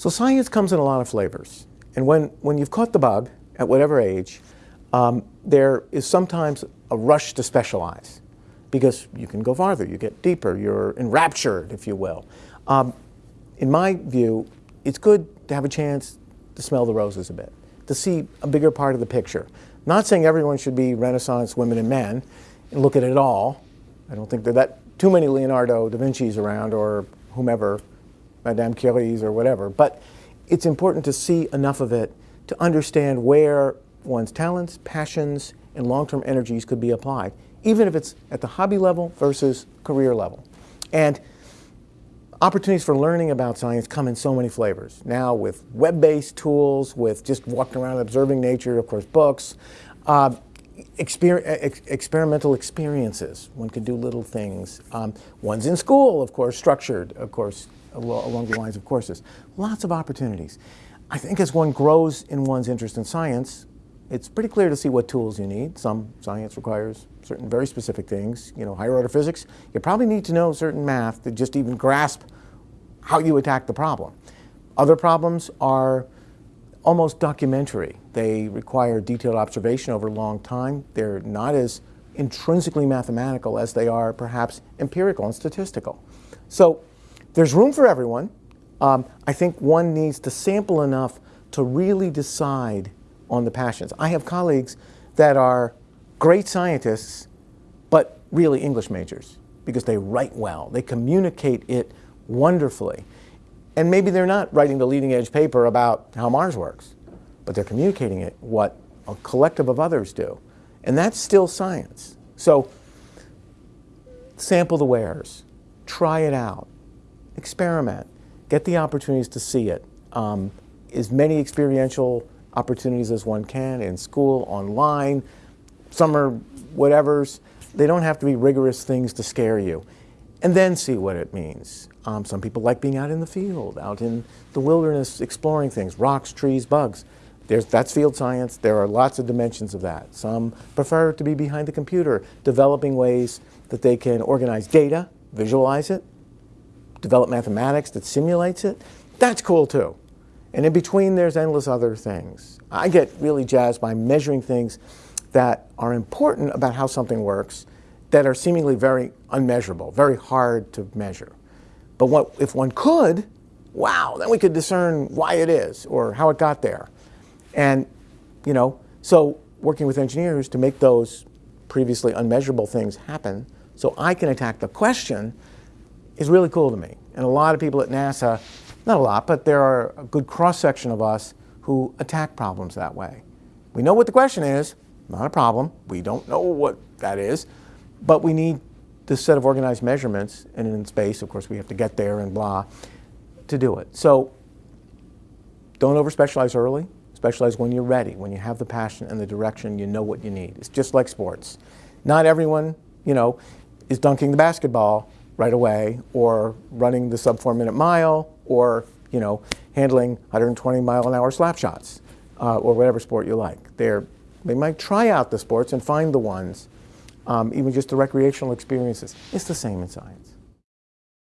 So science comes in a lot of flavors. And when, when you've caught the bug, at whatever age, um, there is sometimes a rush to specialize because you can go farther, you get deeper, you're enraptured, if you will. Um, in my view, it's good to have a chance to smell the roses a bit, to see a bigger part of the picture. Not saying everyone should be Renaissance women and men and look at it all. I don't think there are that too many Leonardo da Vinci's around or whomever Madame Curie's or whatever. But it's important to see enough of it to understand where one's talents, passions, and long-term energies could be applied, even if it's at the hobby level versus career level. And opportunities for learning about science come in so many flavors. Now with web-based tools, with just walking around observing nature, of course, books, uh, exper ex experimental experiences. One can do little things. Um, one's in school, of course, structured, of course, along the lines of courses. Lots of opportunities. I think as one grows in one's interest in science, it's pretty clear to see what tools you need. Some science requires certain very specific things. You know, higher order physics, you probably need to know certain math to just even grasp how you attack the problem. Other problems are almost documentary. They require detailed observation over a long time. They're not as intrinsically mathematical as they are perhaps empirical and statistical. So there's room for everyone. Um, I think one needs to sample enough to really decide on the passions. I have colleagues that are great scientists, but really English majors because they write well. They communicate it wonderfully. And maybe they're not writing the leading edge paper about how Mars works, but they're communicating it what a collective of others do. And that's still science. So sample the wares, try it out, experiment, get the opportunities to see it. Um, as many experiential opportunities as one can in school, online, summer whatevers. They don't have to be rigorous things to scare you. And then see what it means. Um, some people like being out in the field, out in the wilderness, exploring things, rocks, trees, bugs. There's, that's field science. There are lots of dimensions of that. Some prefer to be behind the computer, developing ways that they can organize data, visualize it, develop mathematics that simulates it. That's cool too. And in between, there's endless other things. I get really jazzed by measuring things that are important about how something works that are seemingly very unmeasurable, very hard to measure. But what, if one could, wow, then we could discern why it is or how it got there. And, you know, so working with engineers to make those previously unmeasurable things happen so I can attack the question is really cool to me. And a lot of people at NASA not a lot, but there are a good cross-section of us who attack problems that way. We know what the question is, not a problem. We don't know what that is, but we need this set of organized measurements, and in space, of course, we have to get there and blah, to do it. So don't over-specialize early. Specialize when you're ready, when you have the passion and the direction, you know what you need. It's just like sports. Not everyone, you know, is dunking the basketball right away or running the sub four minute mile or you know, handling 120 mile an hour slap shots uh, or whatever sport you like. They're, they might try out the sports and find the ones, um, even just the recreational experiences. It's the same in science.